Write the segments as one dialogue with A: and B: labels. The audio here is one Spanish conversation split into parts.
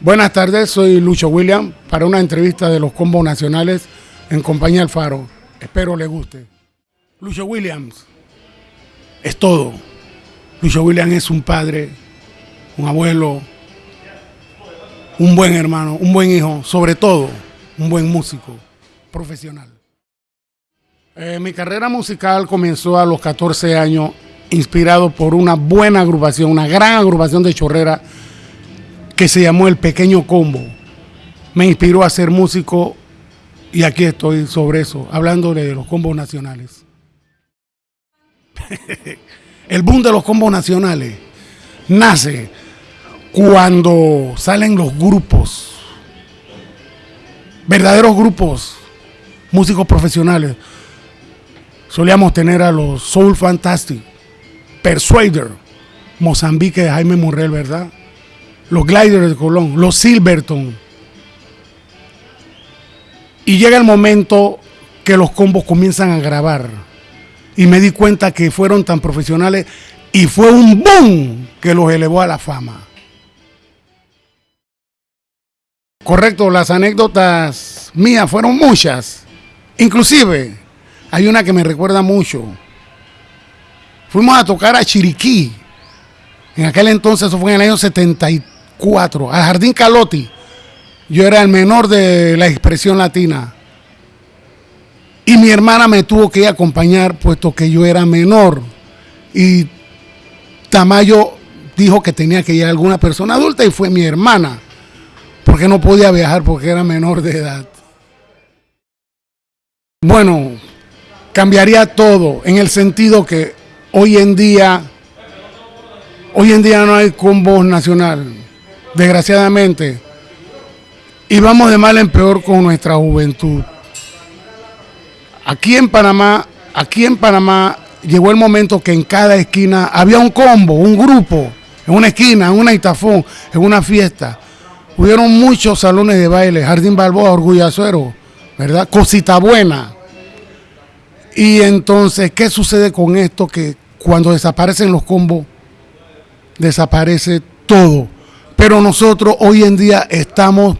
A: Buenas tardes, soy Lucho William para una entrevista de los combos nacionales en compañía Alfaro. Espero le guste. Lucho Williams es todo. Lucho Williams es un padre, un abuelo, un buen hermano, un buen hijo, sobre todo un buen músico profesional. Eh, mi carrera musical comenzó a los 14 años, inspirado por una buena agrupación, una gran agrupación de chorrera que se llamó El Pequeño Combo. Me inspiró a ser músico y aquí estoy sobre eso, hablándole de los combos nacionales. El boom de los combos nacionales nace cuando salen los grupos, verdaderos grupos, músicos profesionales. Solíamos tener a los Soul Fantastic, Persuader, Mozambique de Jaime Murrell, ¿verdad? Los Gliders de Colón, los Silverton. Y llega el momento que los combos comienzan a grabar. Y me di cuenta que fueron tan profesionales y fue un boom que los elevó a la fama. Correcto, las anécdotas mías fueron muchas. Inclusive, hay una que me recuerda mucho. Fuimos a tocar a Chiriquí. En aquel entonces, eso fue en el año 74, al Jardín Calotti. Yo era el menor de la expresión latina. Y mi hermana me tuvo que a acompañar, puesto que yo era menor. Y Tamayo dijo que tenía que ir alguna persona adulta y fue mi hermana. Porque no podía viajar porque era menor de edad. Bueno, cambiaría todo en el sentido que hoy en día, hoy en día no hay combo nacional, desgraciadamente, y vamos de mal en peor con nuestra juventud. Aquí en Panamá, aquí en Panamá llegó el momento que en cada esquina había un combo, un grupo, en una esquina, en una itafón, en una fiesta. Hubieron muchos salones de baile, Jardín Balboa, Orgullo Azuero, ¿verdad? Cosita buena. Y entonces, ¿qué sucede con esto? Que cuando desaparecen los combos, desaparece todo. Pero nosotros hoy en día estamos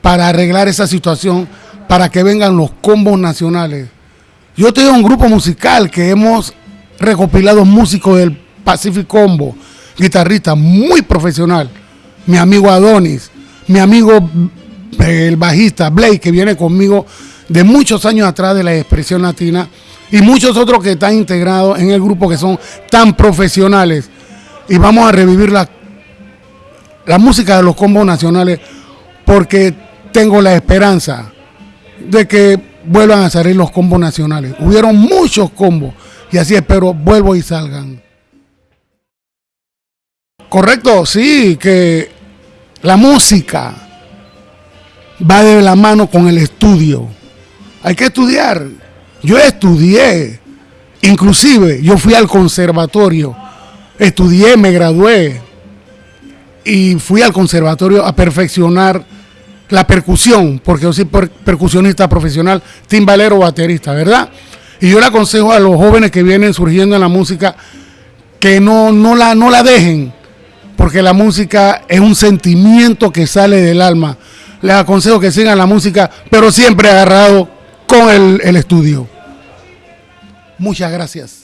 A: para arreglar esa situación, para que vengan los combos nacionales. Yo tengo un grupo musical que hemos recopilado músicos del Pacific Combo, guitarrista muy profesional, mi amigo Adonis, mi amigo el bajista Blake, que viene conmigo de muchos años atrás de la expresión latina, y muchos otros que están integrados en el grupo que son tan profesionales. Y vamos a revivir la, la música de los combos nacionales porque tengo la esperanza de que vuelvan a salir los combos nacionales. Hubieron muchos combos y así espero vuelvo y salgan. Correcto, sí, que la música va de la mano con el estudio. Hay que estudiar. Yo estudié, inclusive yo fui al conservatorio, estudié, me gradué y fui al conservatorio a perfeccionar la percusión, porque yo soy percusionista profesional, timbalero, baterista, ¿verdad? Y yo le aconsejo a los jóvenes que vienen surgiendo en la música que no, no, la, no la dejen, porque la música es un sentimiento que sale del alma. Les aconsejo que sigan la música, pero siempre agarrado con el, el estudio. Muchas gracias.